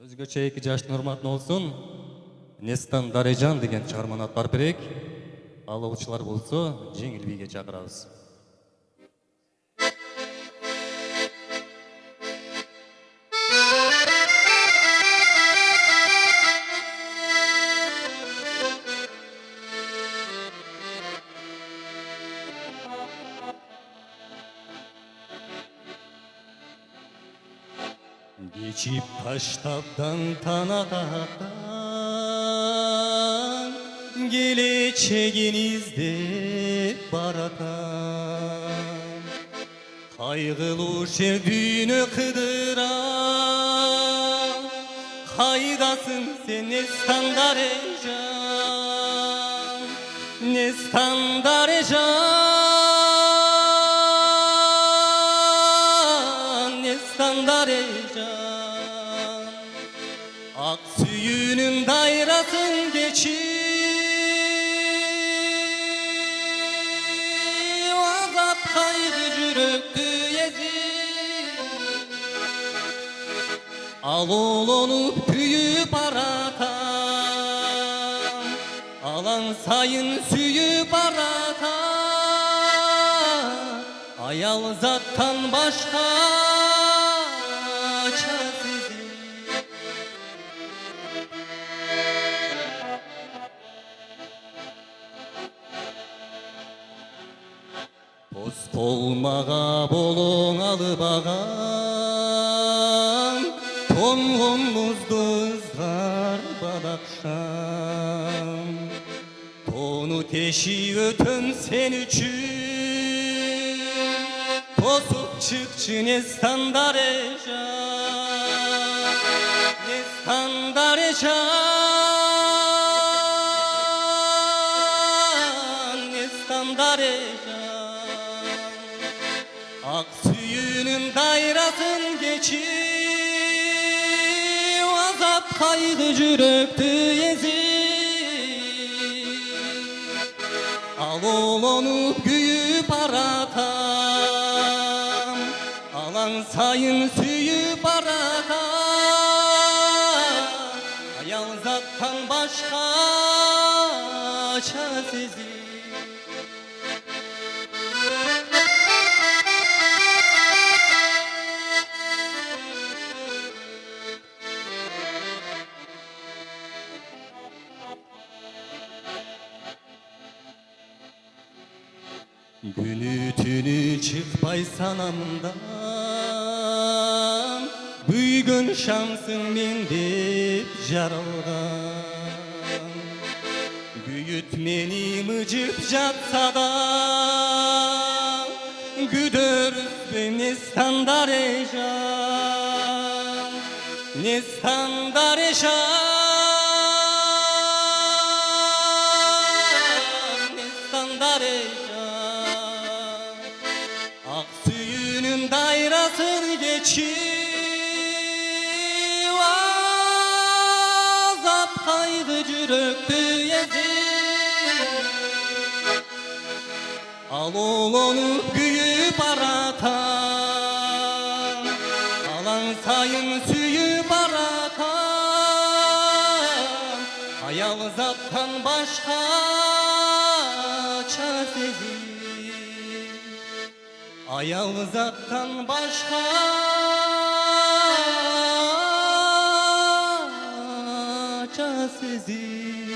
өзгөчө эки жаштын урматына болсун нестан дарежан деген чыгарманы аткарып берейик ал окуучулар болсо жеңил бийге чакырабыз Geçip taştaptan tanatahtan Geleceğinizde baratan. Kaygılı şerdüğünü kıdıran Haydasın sen estandar ecan Nestandar ecan Nestandar yaşam. Ak suyunun dairasın geçir. Azap kaydı cürüktü yezir Al olonu püyü parata. Alan sayın suyu parata. Ayal zattan başka. Қос қолмаға болың алып ағаң Тоңғын мұзды ызғар балақшам Тону кеші өтін сен үшін тосуп чыкчы нестан дарежан нестан дарежан нестан дарежан ак сүйүүнүн дайрасын кечип азап кайгы жүрөктү эзип ал улонуп күйүп баратам Akan sayın suyu baraka. Ayağı uzaktan başka çaresiz Günü tünü çıkpay sanamdan күйгөн шамсың мен деп жаралган күйүт мени мыжып жатса да күдөрүзбө нестан дарежан нестан дарежан нестан дарежан cürüktü yezid Al oğlunu güyüp aratan Alan sayın suyu baratan Hayal zattan başka çaresiz Ayal zattan başka şanssızım